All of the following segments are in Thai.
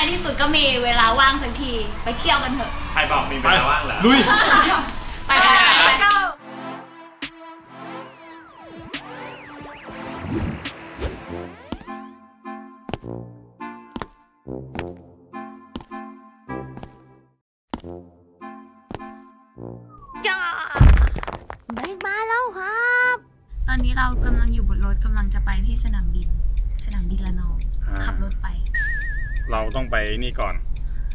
ในที่สุดก็มีเวลาว่างสักทีไปเที่ยวกันเถอะ ใครบอกมีเวลาว่างเหรอ ลุย ไปกันไปกันจ้าเบรกมาแล้วครับ ตอนนี้เรากำลังอยู่บนรถกำลังจะไปที่สนามบิน สนามบินละนองอ่าขับรถไป เราต้องไปนี่ก่อน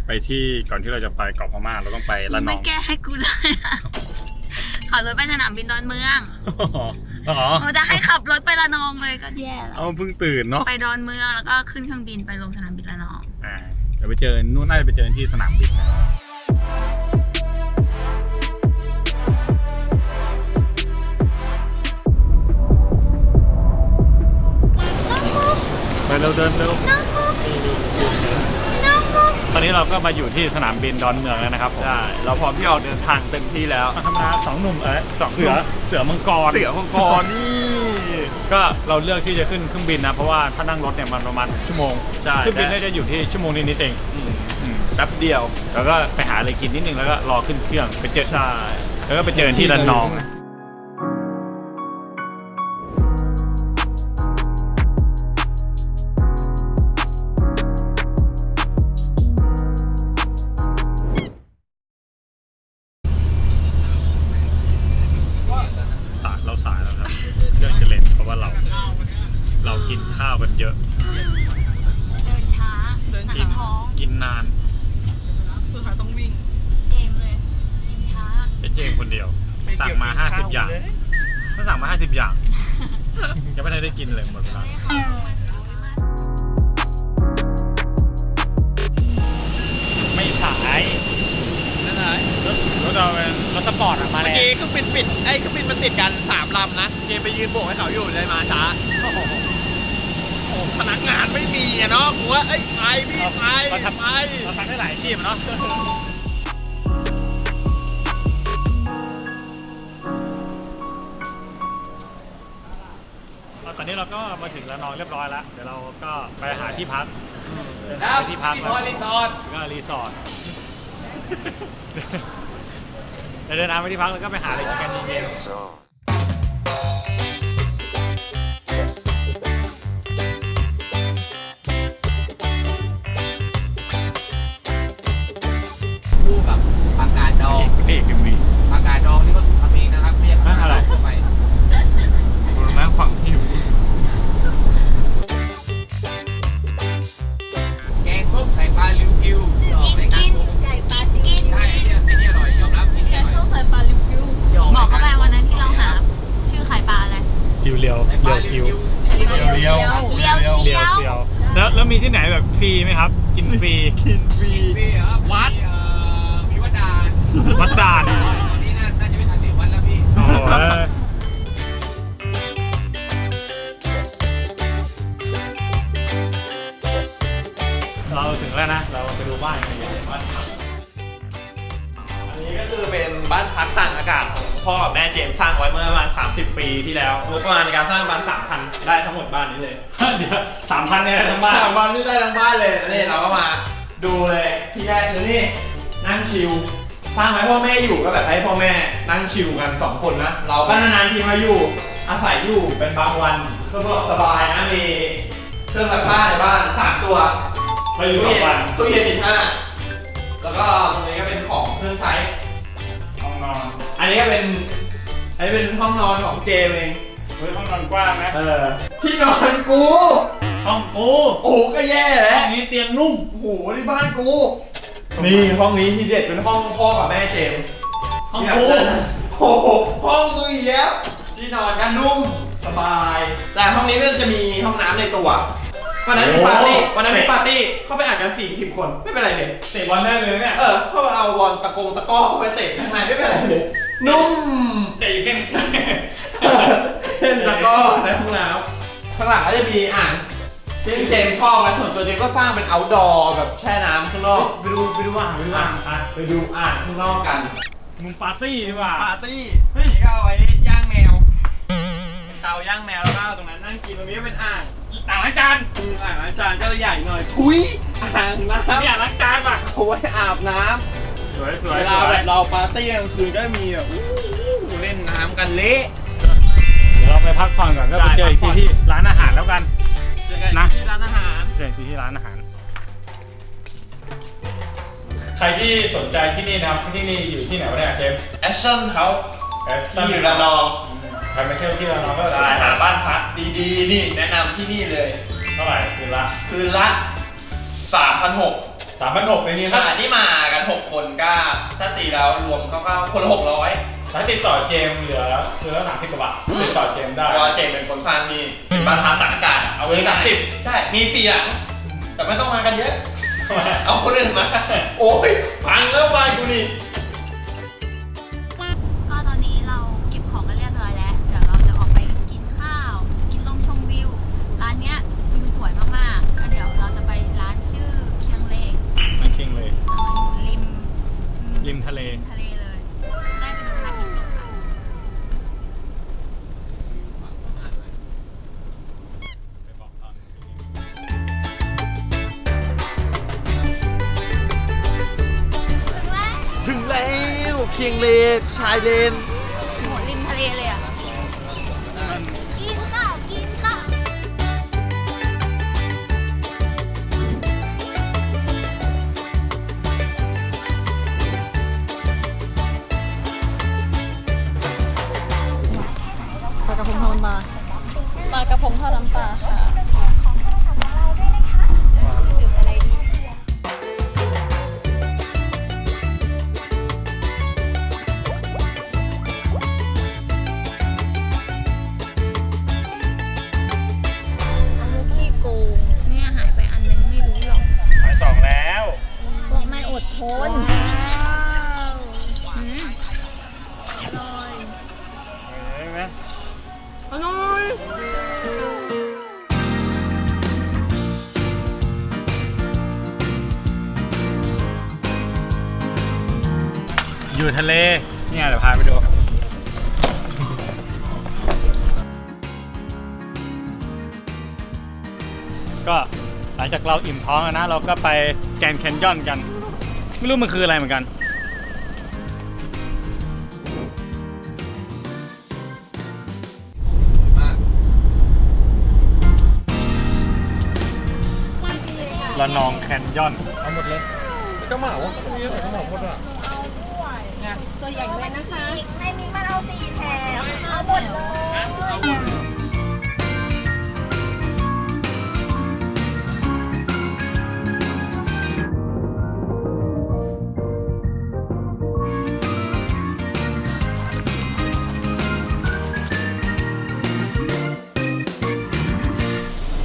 ไปที่ก่อนที่เราจะไปเกาะพม่าเราต้องไปละนไม่องแก้ให้กูเลยอะขับรถไปสนามบินดอนเมืองอ๋อเราจะให้ขับรถไปละนองเลยก็แย่แล้ว เอาเพิ่งตื่นเนาะไปดอนเมืองแล้วก็ขึ้นเครื่องบินไปลงสนามบินละนอง อ่าเดี๋ยวไปเจอนู่นน่าจะไปเจอที่สนามบินไปเร็วเดินเร็ว ตอนนี้เราก็มาอยู่ที่สนามบินดอนเมืองแล้วนะครับผมใช่เราพร้อมที่ออกเดินทางเต็มที่แล้วธรรมดาสองหนุ่มเอ้ยสองเสือเสือมังกรเสือมังกรนี่ก็เราเลือกที่จะขึ้นเครื่องบินนะเพราะว่าถ้านั่งรถเนี่ยมันประมาณชั่วโมงใช่เครื่องบินน่าจะอยู่ที่ชั่วโมงนิดๆเองอืมอืมแป๊บเดียว แล้วก็ไปหาอะไรกินนิดนึงแล้วก็รอขึ้นเครื่องไปเจอใช่แล้วก็ไปเจอที่ระนองสา พี่ไปเราทำไปเราทำได้หลายอาชีพอะเนาะตอนนี้เราก็มาถึงระนองเรียบร้อยแล้ว เดี๋ยวเราก็ไปหาที่พักเดินทางไปที่พักรีแล้วพอร์ต report ก็รีสอร์ทเดี๋ยวเดินทางไปที่พักแล้วก็ไปหาอะไรกินกันเย็นคู่ กิวเรียวไข่ปเรีลายวลิกิววกิวเรียวเรียวเรียวเรียวเรียวแล้วแล้วมีที่ไหนแบบฟรีไหมครับ กินฟรีกินฟรีมีเหรอวัดมีเอ่อมีวัดดานวัดด่านตอนนี้น่าน่าจะไม่ทันถึงวัดแล้วพี่โอ้โหเราถึงแล้วนะ เราไปดูบ้านกันดีกว่าบ้านพักอันนี้ก็คือเป็นบ้านพักต่างอากาศของ พ่อกับแม่เจมส์สร้างไว้เมื่อประมาณ 30 ปีที่แล้วงบประมาณในการสร้างบ้าน3,000 ได้ทั้งหมดบ้านนี้เลยเดี๋ยวสามพันเนี่ยทั้งบ้านสามวันนี่ได้ทั้งบ้านเลยนี่เราก็มาดูเลยที่แรกคือนี่นั่งชิลสร้างไว้พ่อแม่อยู่ก็แบบให้พ่อแม่นั่งชิลกันสองคนนะ เราก็นานๆทีมาอยู่ อาศัยอยู่เป็นบางวันสะดวกสบายนะมีเครื่องซักผ้าในบ้านสามตัวมาอยู่สองวันตู้เย็นอีกห้าแล้วก็ตรงนี้ก็เป็นของเครื่องใช้ห้อง นอนอันนี้ก็เป็น อันนี้เป็นห้องนอนของเจมเอง เฮ้ยห้องนอนกว้างไหมเออ ที่นอนกู ห้องกูโอ้โหก็แย่แล้ห้วองนี้เตียงนุ่ม โอ้โหที่บ้านกู นี่ห้องนี้ที่เด็ดเป็นห้องพ่อกับแม่เจมส์ห้องกู โอ้โหห้องมึงอีกแล้วที่นอนกันนุ่มสบาย แต่ห้องนี้มันจะมีห้องน้ำในตัววันนั้นมีปาร์ตี้วันนั้นมีปาร์ตี้ เข้าไปอ่านกัน40คนไม่เป็นไรเลย เตะบอลได้เลยเนี่ยเออเข้าไปเอาบอลตะกงตะกร้อเข้าไปเตะข้างในไม่เป็นไรเลยนุ่มเตะอยู่แค่นี้เช่นตะกร้อในห้องน้ำข้างหลังก็จะมีอ่างที่เจมส์ชอบนะส่วนตัวเจมส์ก็สร้างเป็น outdoor แบบแช่น้ำข้างนอกไปดูไปดูอ่างไปดูอ่างอะไปดูอ่างข้างนอกกันมึงปาร์ตี้ดีกว่าปาร์ตี้นี่ก็เอาไว้ย่างแมวเป็นเตาย่างแมวแล้วก็เอาตรงนั้นนั่งกินตรงนี้ก็เป็นอ่าง อ่างล้างจานอ่างล้างจานก็ใหญ่หน่อยทุยอ่างน้นี่อ่างล้างจานป่ะำเอาไว้อาบน้สวยสำวยเวสลาวยแบบเราปาร์ตี้กลางคืนก็มีแบบอู้หูเล่นน้ำกันเละเดี๋ยวเราไปพักผ่อนก่อนก็ไปเจออีกทีที่ร้านอาหารแล้วกันเจอกันนะที่ร้านอาหารเจออีกทีที่ร้านอาหารใครที่สนใจที่นี่นะครับที่นี่อยู่ที่ไหนวะเนี่ยเจมส์แอชชั่นเขาแอสตัที่นระนอง ใครมาเที่ยวที่ระนองก็ใช่หาบ้านพักดีๆนี่แนะนำที่นี่เลย เท่าไหร่คืนละคืนละ3,600สามพันหกในนี้คใช่รับนี่มากัน 6 คนก็ถ้าตีแล้วรวมคร่าวๆคนละ600ถ้าติดต่อเจมส์เหลือคืนละสามสิบกว่าบาทติดต่อเจมส์ได้เพราะว่าเจมเป็นคนสร้างนี่เป็นบ้านพักสังกัดเอาไว้สามสิบใช่ มีสี่หลังแต่ไม่ต้องมากันเยอะทำไมเอาคนอื่นมา โอ้ยพังแล้วบ้านกูนี่ น มท้องแล้วนะ เราก็ไปแกรนด์แคนยอนกัน ไม่รู้มันคืออะไรเหมือนกัน ละนองแคนยอน เอาหมดเลยก็เหมาว่าเขามีแต่เขาเหมาหมดอะตัวใหญ่เลยนะคะในนี้มันเอาสี่แถมเอาหมดเลย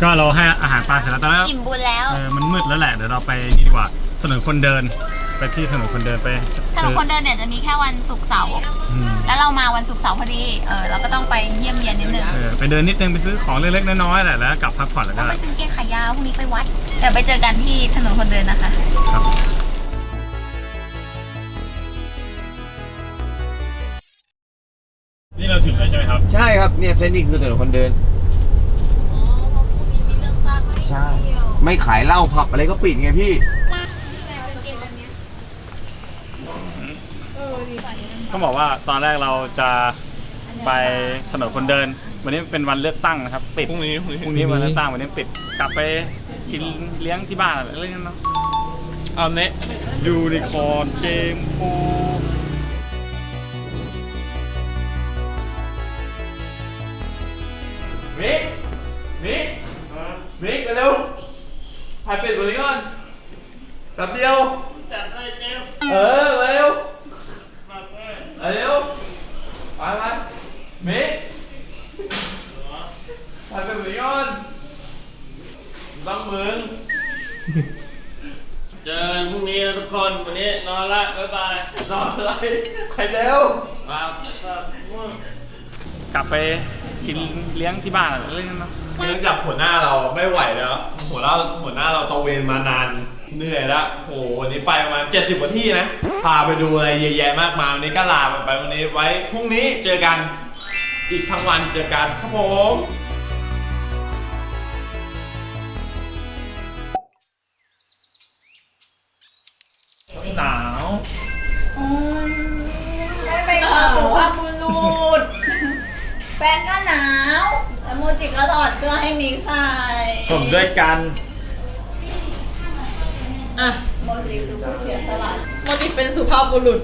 ก็เราให้อาหารปลาเสร็จแล้วตอนแรกอิ่มบุญแล้ว เออมันมืดแล้วแหละเดี๋ยวเราไปนี่ดีกว่าถนนคนเดิน ไปที่ถนนคนเดินไปถนนคนเดินเนี่ยจะมีแค่วันศุกร์เสาร์อืมแล้วเรามาวันศุกร์เสาร์พอดีเออเราก็ต้องไปเยี่ยมเยียนนิดนึงเออไปเดินนิดนึงไปซื้อของเล็กๆน้อยๆแหละแล้วกลับพักผ่อนแล้วต้ก็องไปซื้อเกงขายาวพรุ่งนี้ไปวัดเดี๋ยวไปเจอกันที่ถนนคนเดินนะคะครับนี่เราถึงแล้วใช่ไหมครับ ใช่ครับเนี่ยเส้นนี้คือถนนคนเดิน อ๋อเพราะพรุ่งนี้มีเรื่องตั้ง ใช่ ไม่ขายเหล้าผับอะไรก็ปิดไงพี่ ต้องบอกว่าตอนแรกเราจะไปถนนคนเดิน วันนี้เป็นวันเลือกตั้งนะครับ ปิดพรุ่งนี้พรุ่งนี้วันเลือกตั้งวันนี้ปิดกลับไปกินเลี้ยงที่บ้านอะไรเรื่องนั้นเนาะเอาเนะยูนิคอร์นเกมโป ถ่ายเป็ดบริก่อนแป๊บเดียว จัดไปเจมเออเร็วเร็วไปไปมิกถ่ายเป็ดบริก่อนต้องมึงเจอกันพรุ่งนี้นะทุกคนวันนี้นอนละบ๊ายบายนอนอะไรไปเร็วครับครับง่วงกลับไปกินเลี้ยงที่บ้านอะไรเรื่องนั้นเนาะ เนื่องจากหัวหน้าเราไม่ไหวแล้ว หัวเราหัวหน้าเราตะเวนมานานเหนื่อยแล้วโอ้โหวันนี้ไปประมาณ70กว่าที่นะ พาไปดูอะไรเยอะแยะมากมายวันนี้ก็ลาไปวันนี้ไว้พรุ่งนี้เจอกันอีกทั้งวันเจอกันครับผมหนาวได้ไปขสุภาพบุรุษแฟนก็หนาว มจิก็ถอดเสื้อให้มิกใส่ผมด้วยกัน อะโมจิคือผู้เสียสละโมจิเป็นสุภาพบุรุษ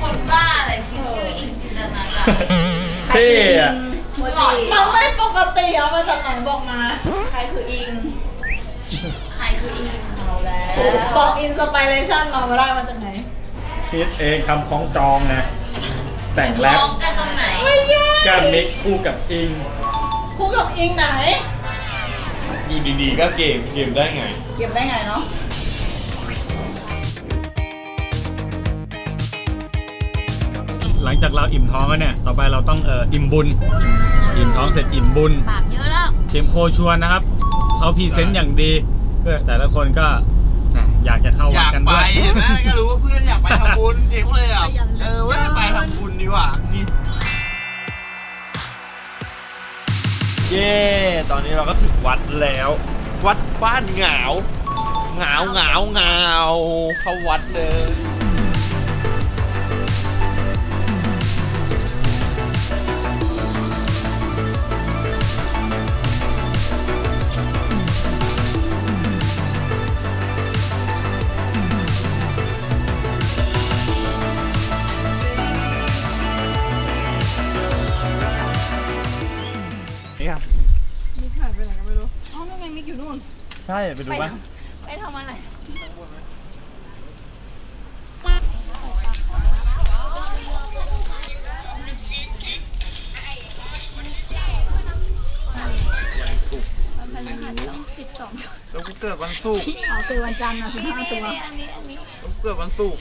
คนบ้าอะไรคิดชื่ออิงจินตนาการใครเท่คืออิ อะงโมจิมันไม่ปกติเอามาจากไหนบอกมา ใครคืออิง ใครคืออิงเอาแล้วบอกอินสปิเรชันมามาได้มาจากไหนคิดเองคำคล้องจองไงแต่งแรปมองกันตรงไหน ไม่ใช่ก็มิกคู่กับอิง คู่กับอิงไหน อยู่ดีๆก็เกมเกมได้ไง เก็บได้ไงเนาะหลังจากเราอิ่มท้องแล้วเนี่ย ต่อไปเราต้องเอ่ออิ่มบุญ อิ่มท้องเสร็จอิ่มบุญปากเยอะแล้วเจมส์โคชวนนะครับเขาพรีเซนต์อย่างดีเพื่อแต่ละคนก็นะอยากจะเข้าอวัดยากกันไปด้วยเห็นไหมก็รู้ว่าเพื่อนอยากไปทำบุญเองก็เลยอะเออเว่าไปทำบุญดีกว่านี่เย้ตอนนี้เราก็ถึงวัดแล้ว วัดบ้านเหงาเหงาเหงาเหงาเข้าวัดเลย ช่ไปดูบ้างไปทำอะไรมันพฤหัสต้องสิบสองแล้วกูเกิดวันศุกร์อ๋อคือวันจันทร์นะสิบห้าตัวอันนี้อันนี้ แล้วกูเกิดวันศุกร์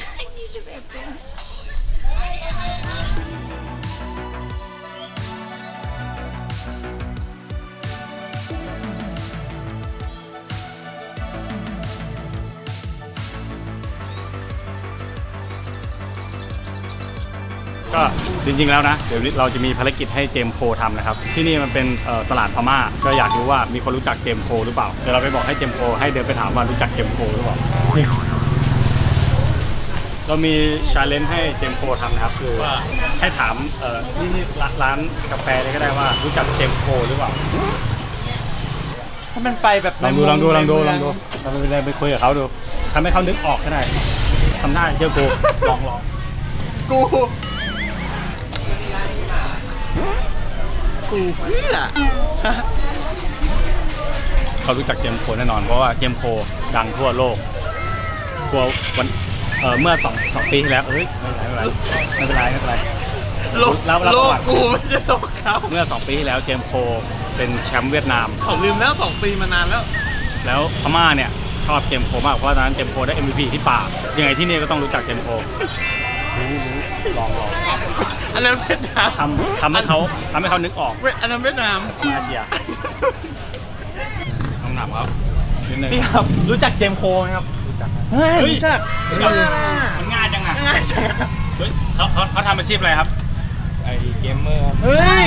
จริงๆแล้วนะ เดี๋ยวเราจะมีภารกิจให้เจมส์โคทำนะครับ ที่นี่มันเป็นเอ่อตลาดพม่า ก็อยากรู้ว่ามีคนรู้จักเจมส์โคหรือเปล่า เดี๋ยวเราไปบอกให้เจมส์โคให้เดินไปถามว่ารู้จักเจมส์โคหรือเปล่า เรามี challenge ให้เจมส์โคทำนะครับ คือว่าให้ถามเอ่อที่นี่ร้านร้านกาแฟเลยก็ได้ว่ารู้จักเจมส์โคหรือเปล่าถ้ามันไปแบบลองดูลองดูลองดูลองดูในเราไปไปคุยกับเขาดูทำให้เขานึกออกก็ได้ทำได้เชื่อกูลองลองกู กูเพื่อเขารู้จักเจมส์โคแน่นอนเพราะว่าเจมส์โคดังทั่วโลกกลัววันเออเมื่อสองสองปีที่แล้วเอ้ยไม่เป็นไรไม่เป็นไรไม่เป็นไรโลกแล้วแล้วโลประกวัติกูไม่ใช่โลกเขาเมื่อสองปีที่แล้วเจมส์โคเป็นแชมป์เวียดนามเขาลืมแล้วสองปีมานานแล้ว แล้วพม่าเนี่ยชอบเจมส์โคมากเพราะตอนนั้นเจมส์โคได้ MVP ที่ป่ายังไงที่นี่ก็ต้องรู้จักเจมส์โครู้รู้ ลองลองอันนั้นเวียดนามทำทำให้เขาทำให้เขานึกออกเวียอันนั้นเวียดนามมาเชียร์ต้องหนักครับนิดนึงนี่ครับรู้จักเจมส์โคไหมครับรู้จักเฮ้ยเฮ้ยรู้จักรู้จักมันง่ายจังอะง่ายจังอะเฮ้ยเขาเขาเขาทำอาชีพอะไรครับไอเกมเมอร์เฮ้ย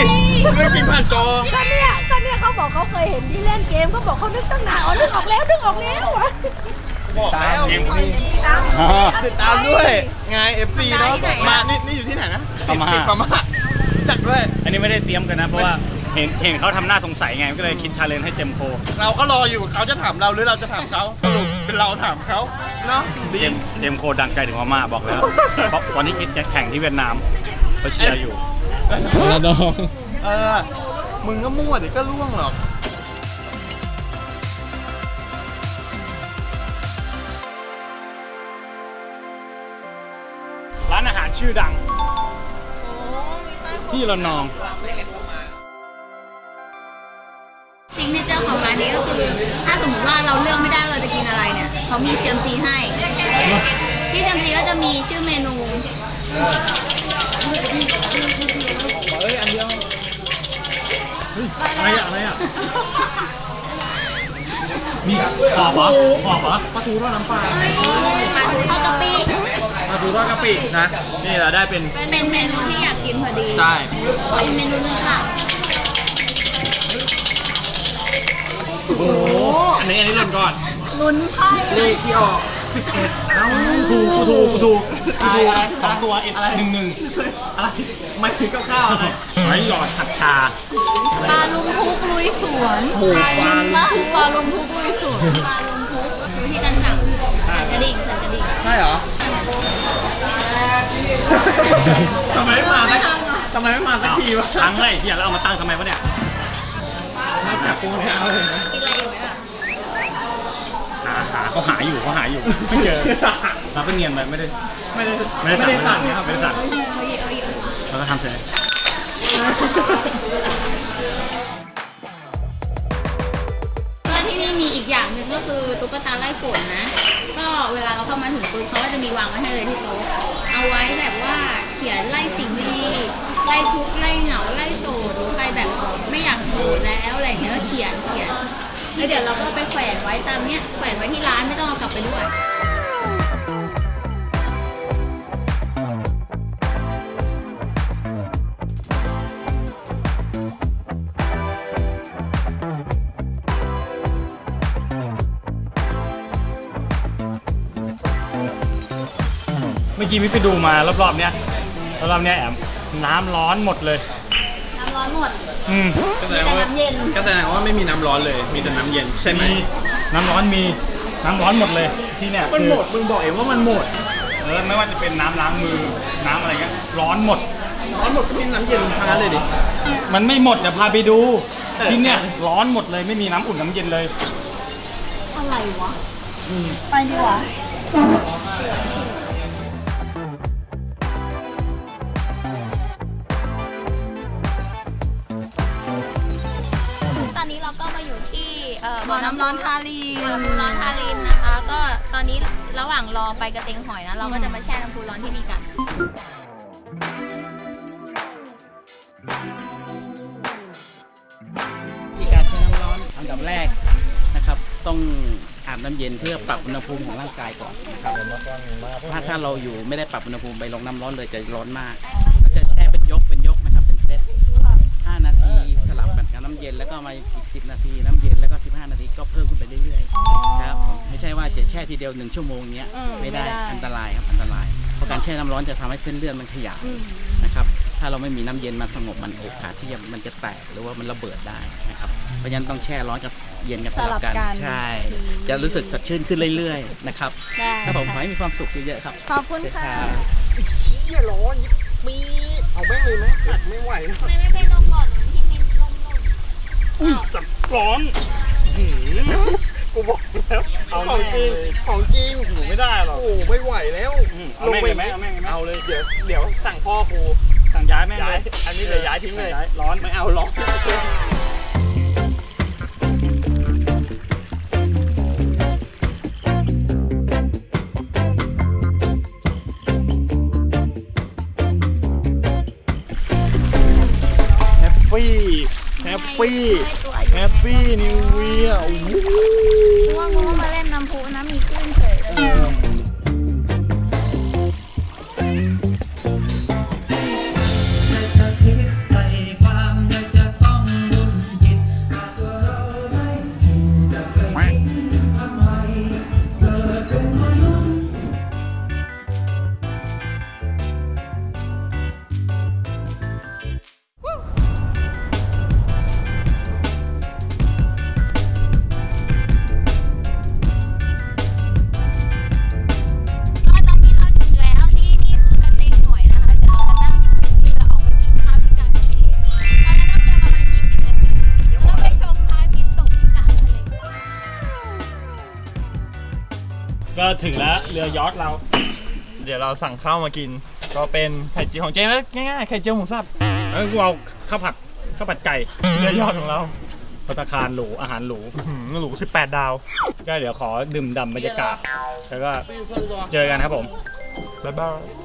เล่นกินผ่านจอก็เนี่ยก็เนี่ยเขาบอกเขาเคยเห็นที่เล่นเกมก็บอกเขานึกตั้งนานอ๋อนึกออกแล้วนึกออกแล้วอะ บอกแล้วเกมนี่ตามอ๋อติดตามด้วยไง FC เนาะที่ไหนอะมานี่นี่อยู่ที่ไหนนะพม่าติดพม่าจัดด้วย อันนี้ไม่ได้เตรียมกันนะ เพราะว่าเห็นเห็นเขาทำหน้าสงสัยไงก็เลยคิด challenge ให้เจมส์โค เราก็รออยู่เขาจะถามเราหรือเราจะถามเขาสรุปเป็นเราถามเขาเนาะดีเจมส์เจมส์โคดังไกลถึงพม่าบอกแล้วเพราะวันนี้คิดจะแข่งที่เวียดนามเขาเชียร์อยู่เออมึงก็มั่วเดี๋ยวก็ล่วงหรอก ชื่อดัง ที่ระนอง signature ของร้านนี้ก็คือ ถ้าสมมติว่าเราเลือกไม่ได้ว่าเราจะกินอะไรเนี่ยเขามีเซียมซีให้ ที่เซียมซีก็จะมีชื่อเมนูอะไรอะอะไรอะมีหอบเหรอหอบเหรอปลาทูทอดกะปิอ ปลาทูทอดกะปินะ นี่เราได้เป็น เป็นเมนูที่อยากกินพอดีใช่ ขออีกเมนูหนึงค่ะ โอ้โหอันนี้อันนี้หล่นก่อนลุ้นไพ่เลขที่ออก11เอ้าถูกกูถูกกูถูกกูถูกอะไรสองตัวเอ็ดหนึ่งหนึ่งอะไรไม่ถึงกับข้าวอะไรไว้หลอดผัดชา ปลาลุมพุกลุยสวนหมูปลาปลาลุมพุกลุยสวน ปลาลมพุกวิธีการสั่งสั่งกระดิ่งสั่งกระดิ่ง ใช่เหรอ ทำไมไม่มาสักทำไมไม่มาสักทีวะตั้งเลยที่อยากแล้วเอามาตั้งทำไมวะเนี่ยนอกจากกูไม่เอาเลยนะกินอะไรอยู่ไหมล่ะหาหาเขาหาอยู่เขาหาอยู่ไม่เจอเราก็เนียนไปไม่ได้ไม่ได้ไม่ได้ไม่ได้สั่สั่งงนะครับไม่ได้สั่งเอาอีกเอาอีกเอาอีกเราก็ทำเสร็จก็ที่นี่มีอีกอย่างหนึ่งก็คือตุ๊กตาไล่ฝนนะก็ เวลาเราเข้ามาถึงปุ๊บเขาก็จะมีวางไว้ให้เลยที่โต๊ะเอาไว้แบบว่าเขียนไล่สิ่งไม่ดีไล่ทุกข์ไล่เหงาไล่โศกหรือใครแบบไม่อยากโศดแล้วอะไรอย่างเงี้ยก็เขียนเขียนแล้วเดี๋ยวเราก็ไปแขวนไว้ตามเนี้ยแขวนไว้ที่ร้านไม่ต้องเอากลับไปด้วย เมื่อกี้มิไปดูมารอบๆเนี้ยรอบๆเนี้ยแอมน้ำร้อนหมดเลย น้ำร้อนหมด อืมก็แสดงว่ามีแต่น้ำเย็น ก็แสดงว่าไม่มีน้ำร้อนเลย มีแต่น้ำเย็นใช่ไหมมีน้ำร้อนมีน้ำร้อนหมดเลยที่เนี่ยมันคือหมด มึงบอกเองว่ามันหมด เออไม่ว่าจะเป็นน้ำล้างมือน้ำอะไรเงี้ยร้อนหมด ร้อนหมดก็มีน้ำเย็นทั้งนั้นเลยดิ มันไม่หมดเดี๋ยวพาไปดูเออ ที่เนี่ยร้อนหมดเลยไม่มีน้ำอุ่นน้ำเย็นเลย อะไรวะ ไปดีกว่า บ่อน้ำร้อนทาลีนบ่อน้ำร้อนทารินนะคะ ก็ตอนนี้ระหว่างรอไปกระเตงหอยนะเราก็จะมาแช่น้ำพุร้อนที่นี่กันวิธีการใช้น้ำร้อนอันดับแรกนะครับ ต้องอาบน้ำเย็นเพื่อปรับอุณหภูมิของร่างกายก่อนนะครับถ้าถ้าเราอยู่ไม่ได้ปรับอุณหภูมิไปลงน้ำร้อนเลยจะร้อนมากก็จะแช่เป็นยกเป็นยกนะครับเป็นเซต5นาทีสลับกับน้ำเย็นแล้วก็มาอีก 10 นาทีน้ำเย็นแล้วก็15 นาทีก็เพิ่มขึ้นไปเรื่อยๆครับผมไม่ใช่ว่าจะแช่ทีเดียวหนึ่งชั่วโมงเนี้ยไม่ได้ อันตรายครับอันตรายเพราะการแช่น้ำร้อนจะทำให้เส้นเลือดมันขยายนะครับถ้าเราไม่มีน้ำเย็นมาสงบมันโอกาสที่จะมันจะแตกหรือว่ามันระเบิดได้นะครับเพราะฉะนั้นต้องแช่ร้อนกับเย็นกันสลับกันสลับกันใช่จะรู้สึกสดชื่นขึ้นเรื่อยๆนะครับได้ถ้าผมขอให้มีความสุขเยอะๆครับขอบคุณค่ะ รับ เหี้ยร้อนยิบปีดเอาแม่งเลยไหมอัดไม่ไหวนะไม่ไม่ใช่ลมบ่อหนูที่มีลมลมอุ้ยสับร้อน กูบอกแล้วเอาของจริงแม่เลยของจริงหนูไม่ได้หรอกโอ้ไม่ไหวแล้วอืมเอาแม่งเลยไหมเอาแม่งเลยไหมเอาเลยเดี๋ยวเดี๋ยวสั่งพ่อกูสั่งย้ายแม่งย้าเลยยอันนี้เดี๋ยวย้ายทิ้งเลยย้ร้อนไม่เอาหรอกแฮปปี้แฮปปี้แฮปปี้นิว เแล้วเรือยอชต์เรา เดี๋ยวเราสั่งข้าวมากิน ก็เป็นไข่เจียวของเจ๊นะง่ายๆไข่เจียวหมูสับเอ้ยกูเอาข้าวผัดข้าวผัดไก่เรือยอดของเราพัตตาคารหรูอาหารหรูอื้อหือหรู18 ดาวก็เดี๋ยวขอดื่มด่ำบรรยากาศแล้วก็เจอกันครับผมบ๊ายบาย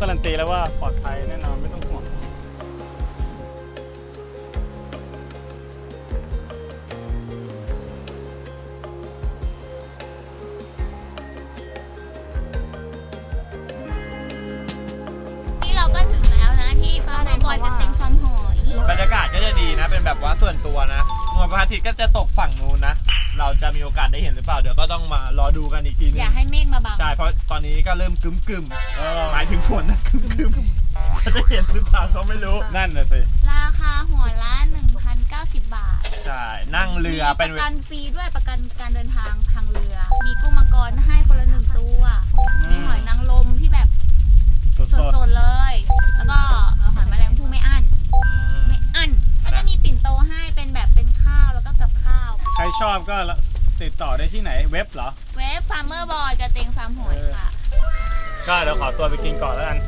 การันตีแล้วว่าปลอดภัยแน่นอนไม่ต้องห่วงนี่เราก็ถึงแล้วนะที่ฟาร์มบอยจะเต็งฟาร์มหอย บรรยากาศก็จะดีนะ เป็นแบบว่าส่วนตัวนะนวลพระอาทิตย์ก็จะตกฝั่งนู้นนะ เราจะมีโอกาสได้เห็นหรือเปล่าเดี๋ยวก็ ต้องมารอดูกันอีกทีนึองย่าให้เมฆมาบังใช่เพราะตอนนี้ก็เริ่มกึมกึมเออหมายถึงฝนนะกึมกึมจะได้เห็นหรือเปล่าก็ไม่รู้นั่นน่ะสิราคาหัวละ1,090 บาทใช่นั่งเรือเป็นมีประกันฟรีด้วยประกันการเดินทางทางเรือ มีกุ้งมังกรให้คนละหนึ่งตัวมีหอยนางรมที่แบบสดสดๆเลย แล้วก็เอ่อหอยแมลงภู่ไม่อั้นไม่อั้นแล้วก็มีปิ่นโตให้เป็นแบบเป็นข้าวแล้วก็กับข้าวๆใครชอบก็ ติดต่อได้ที่ไหนเว็บเหรอ เวฟฟาร์มเมอร์บอยกระเตงฟาร์มหอยค่ะ ก็เดี๋ยวขอตัวไปกินก่อนแล้วกัน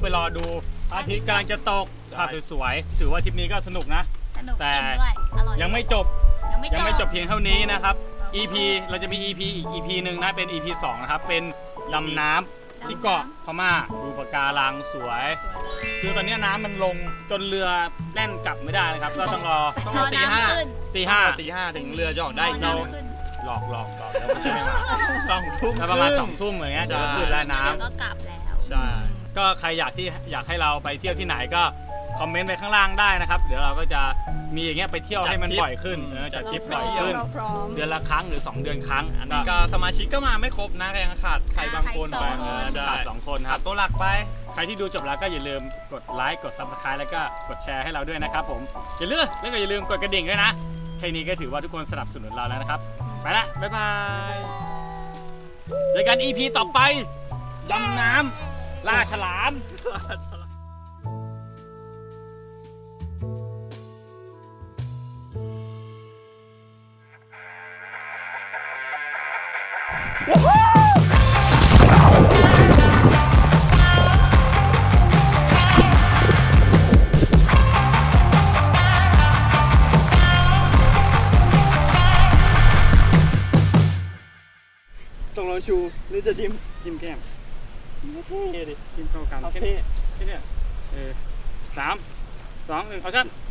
ไปรอดูพระอาทิตย์กำลังจะตกภาพสวยๆถือว่าทริปนี้ก็สนุกนะ สนุกแต่อิ่มด้วยอร่อยยังไม่จบยังไม่จบยังไม่จบเพียงเท่านี้นะครับ EP เราจะมี EP อีก EP หนึ่งนะเป็น EP 2นะครับเป็นดำน้ำที่เกาะพม่าดูปะการังสวย คือตอนนี้น้ำมันลงจนเรือแล่นกลับไม่ได้นะครับ ก็ต้องรอต้องรรออตีห้าน้ำขึ้น ตีห้าตีห้าถึงเรือจะออกได้รอเราน้ำขึ้นหลอกหลอกหลอกเดี๋ยวมันจะไม่มาสองทุ่มถ้าประมาณคสรึ่องทุ่มอย่างเงี้ยใช่จะขึ้นแล้วน้เดี๋ยวก็กลับแล้ว ใช่ำ ก็ใครอยากที่อยากให้เราไปเที่ยวที่ไหนก็คอมเมนต์ไปข้างล่างได้นะครับ เดี๋ยวเราก็จะมีอย่างเงี้ยไปเที่ยวให้มันบ่อยขึ้นเออจัดทริปบ่อยขึ้น เราพร้อม เดือนละครั้งหรือ 2 เดือนครั้ง อันนี่นี้ก็สมาชิกก็มาไม่ครบนะยังขาดใครบางคนขาดใครสองไปคนเออขาดใช่สองคนคขารัดบ ตัวหลักไป ใครที่ดูจบแล้วก็อย่าลืมกดไลค์กด subscribe แล้วก็กดแชร์ให้เราด้วยนะครับผม อย่าลืมแล้วก็อย่าลืมกดกระดิ่งด้วยนะ แค่นี้ก็ถือว่าทุกคนสนับสนุนเราแล้วนะครับ ไปละ บ๊ายบาย เจอกัน EP ต่อไปดำน้ำ ล่าฉลามตกลงชูหรือจะจิ้ม จิ้มแก้ม เท่ดิจิ้ม